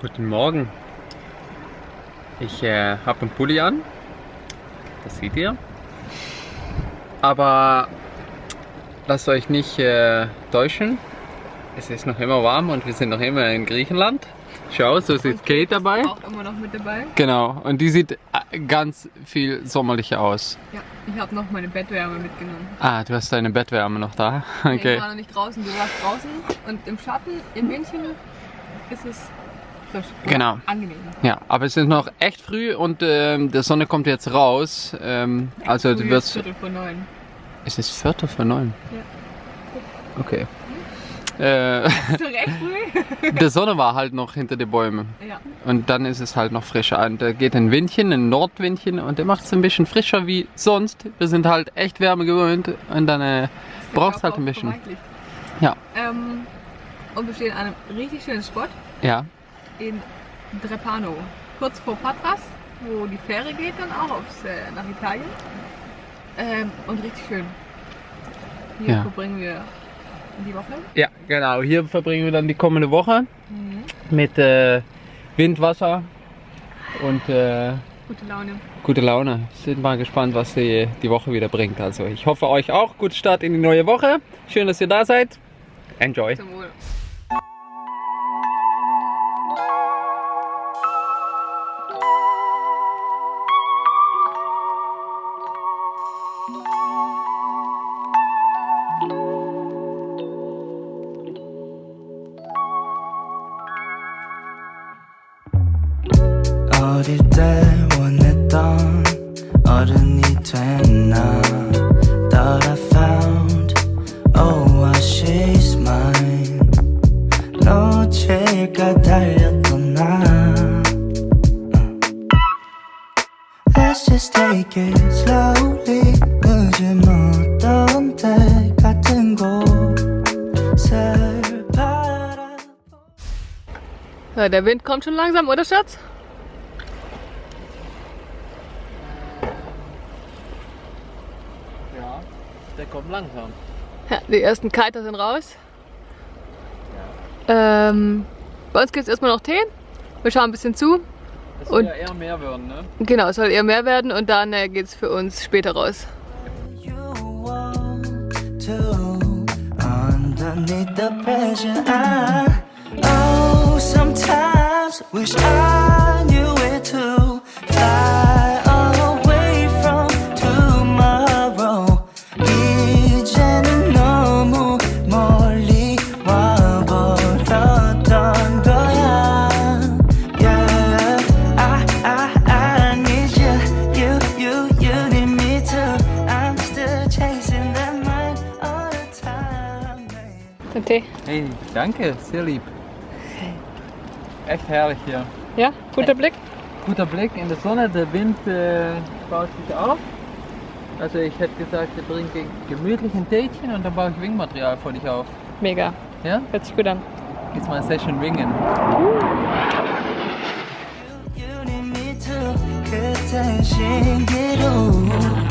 Guten Morgen. Ich äh, habe einen Pulli an. Das seht ihr. Aber lasst euch nicht äh, täuschen. Es ist noch immer warm und wir sind noch immer in Griechenland. Schau, so sieht Kate dabei. Auch immer noch mit dabei. Genau, und die sieht äh, ganz viel sommerlicher aus. Ja, ich habe noch meine Bettwärme mitgenommen. Ah, du hast deine Bettwärme noch da. Nee, Okay. Ich war noch nicht draußen, du warst draußen und im Schatten, im Windchen ist es frisch. Genau. Angenehm. Ja, aber es ist noch echt früh und ähm, die Sonne kommt jetzt raus. Ähm, also du wirst. Viertel vor neun. Es ist Viertel vor neun. Ja. Okay. Äh, recht früh? die Sonne war halt noch hinter den Bäumen. ja. Und dann ist es halt noch frischer. Und da geht ein Windchen, ein Nordwindchen und der macht es ein bisschen frischer wie sonst. Wir sind halt echt Wärme gewöhnt und dann äh, brauchst halt ein bisschen. Ja. Ähm, und wir stehen an einem richtig schönen Spot Ja, in Drepano. Kurz vor Patras, wo die Fähre geht dann auch aufs, äh, nach Italien. Ähm, und richtig schön. Hier Ja. verbringen wir die Woche. ja, genau. Hier verbringen wir dann die kommende Woche Mhm. mit äh, Wind, Wasser und äh, Gute Laune. gute Laune. Sind mal gespannt, was die, die Woche wieder bringt. Also ich hoffe euch auch. Guten Start in die neue Woche. Schön, dass ihr da seid. Enjoy. Zum Wohl. 어른이 됐나 Thought I found Oh why she's mine 놓칠까 달렸던 나 Let's just take it slowly 늦은 어떤 때 같은 곳을 바라 Ja, der Wind kommt schon langsam, oder Schatz? Kommt langsam. Ja, die ersten Kiter sind raus. Ähm, bei uns gibt es erstmal noch Tee. Wir schauen ein bisschen zu. Das soll ja eher mehr werden, ne? Genau, es soll eher mehr werden und dann äh, geht es für uns später raus. you danke, sehr lieb. Echt herrlich hier. Ja, guter Blick. Guter Blick in der Sonne, der Wind äh, baut sich auf. Also ich hätte gesagt, wir trinken gemütlich ein Tätchen und dann baue ich Wingmaterial für dich auf. Mega. Ja? Hört sich gut an. Jetzt mal Session Wingen. You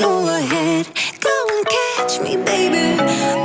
go ahead. Go and catch me, baby.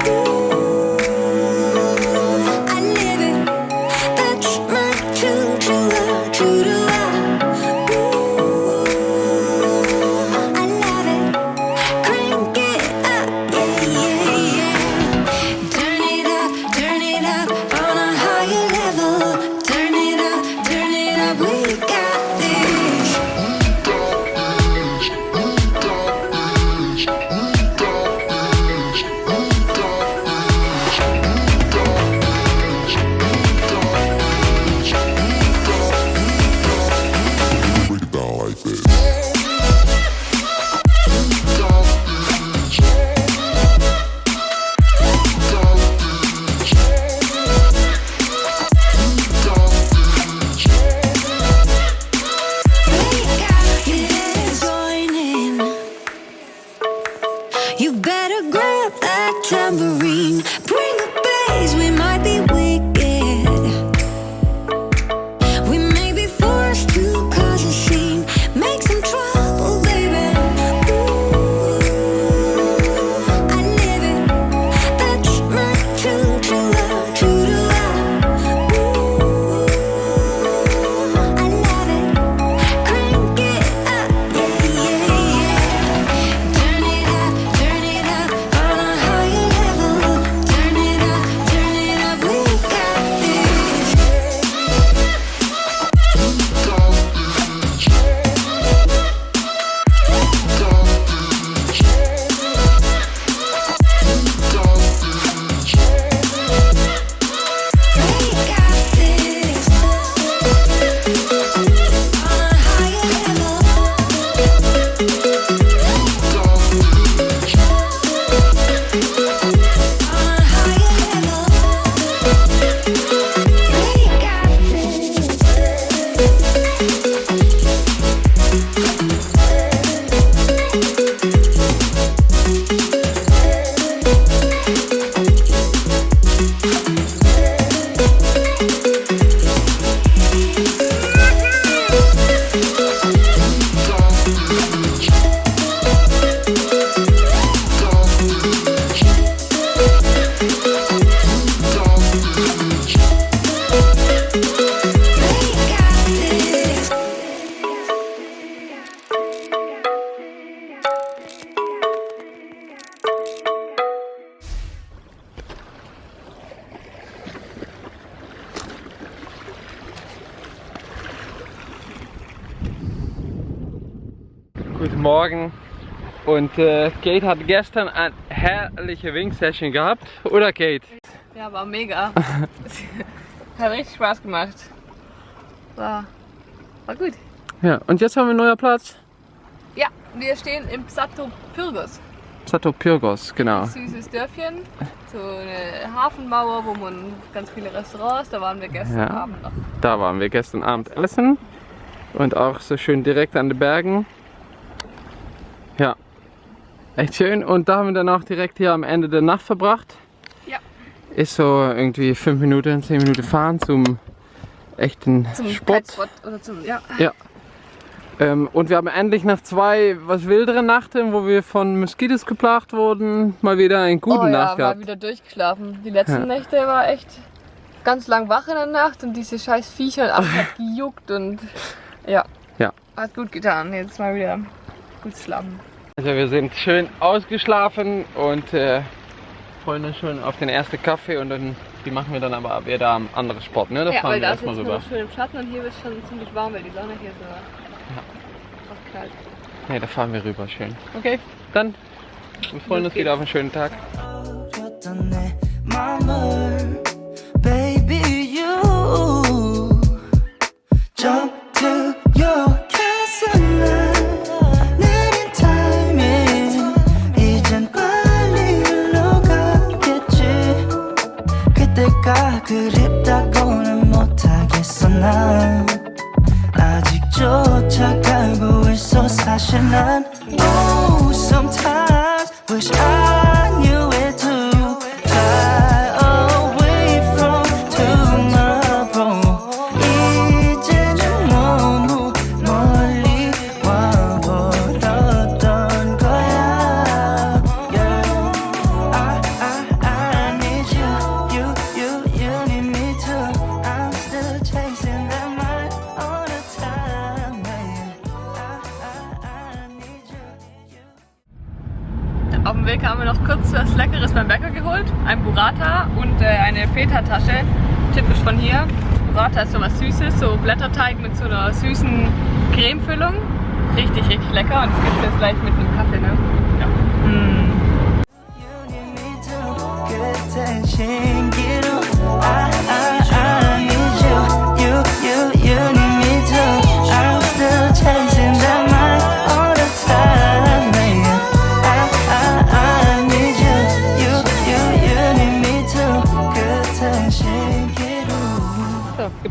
Guten Morgen. Und äh, Kate hat gestern eine herrliche Wing-Session gehabt, oder Kate? Ja, war mega. Hat richtig Spaß gemacht. War, war gut. Ja, und jetzt haben wir einen neuen Platz. Ja, wir stehen im Psato Pyrgos. Sato Pyrgos, genau. Süßes Dörfchen. So eine Hafenmauer, wo man ganz viele Restaurants, da waren wir gestern Ja. Abend noch. Da waren wir gestern Abend essen. Und auch so schön direkt an den Bergen. Ja, echt schön. Und da haben wir dann auch direkt hier am Ende der Nacht verbracht. Ja. Ist so irgendwie 5 Minuten, 10 Minuten fahren zum echten Zum Spot. Kitespot oder zum, ja. Ähm, und wir haben endlich nach zwei was wilderen Nachten, wo wir von Moskitos geplagt wurden, mal wieder eine gute oh ja, Nacht mal gehabt. wieder durchgeschlafen. Die letzten Ja. Nächte war echt ganz lang wach in der Nacht und diese scheiß Viecher und hat gejuckt und ja. Ja. Hat gut getan. Jetzt mal wieder gut schlafen. Also wir sind schön ausgeschlafen und äh, freuen uns schon auf den ersten Kaffee und dann die machen wir dann aber wieder am anderen Spot, ne? Da ja, fahren weil wir da ist erstmal jetzt rüber. schön im Schatten und hier wird es schon ziemlich warm, weil die Sonne hier so krass kalt. Ne, da fahren wir rüber schön. Okay, dann wir freuen uns wieder auf einen schönen Tag. passionate. Oh, sometimes wish I. haben wir noch kurz was Leckeres beim Bäcker geholt. Ein Burrata und äh, eine Feta-Tasche. Typisch von hier. Burrata ist so was Süßes, so Blätterteig mit so einer süßen Cremefüllung. Richtig, richtig lecker. Und das gibt es jetzt gleich mit einem Kaffee, ne? Ja. Mm.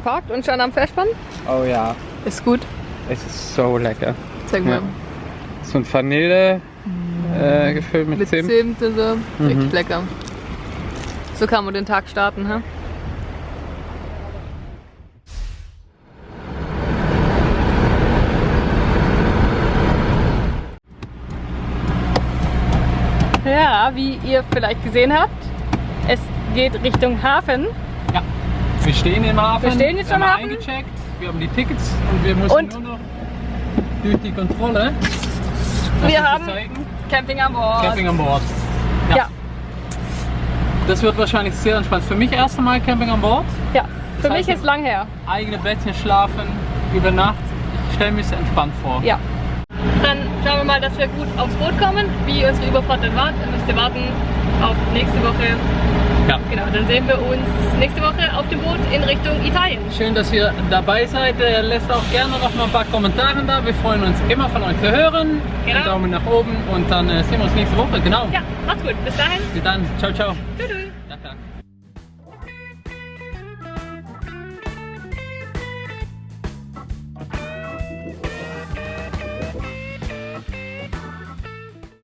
Geparkt und schon am Verspann. Oh ja, Ist gut. es ist so lecker. Zeig mal. Ja. So ein Vanille äh, gefüllt mit, Mit Zimt. Zimt und so. Richtig Mhm. lecker. So kann man den Tag starten, ha? Ja, wie ihr vielleicht gesehen habt, es geht Richtung Hafen. Ja, wir stehen im Hafen. Wir stehen jetzt wir im haben Hafen. eingecheckt, wir haben die Tickets und wir müssen Und- nur noch durch die Kontrolle. Das Wir haben zeigen. Camping an Bord. Camping an Bord. Ja, Das wird wahrscheinlich sehr entspannt. Für mich erst einmal Camping an Bord. ja. Für Das mich heißt, ist lang her. Eigene Bettchen schlafen, über Nacht. Ich stelle mir es entspannt vor. Ja. Dann schauen wir mal, dass wir gut aufs Boot kommen. Wie unsere Überfahrt dann war, dann müsst ihr warten auf nächste Woche. Ja. Genau, dann sehen wir uns nächste Woche auf dem Boot in Richtung Italien. Schön, dass ihr dabei seid. Lasst auch gerne noch mal ein paar Kommentare da. Wir freuen uns immer von euch zu hören. Genau. Einen Daumen nach oben und dann äh, sehen wir uns nächste Woche. Genau. Ja, macht's gut. Bis dahin. Bis dann. Ciao, ciao. Tschüss.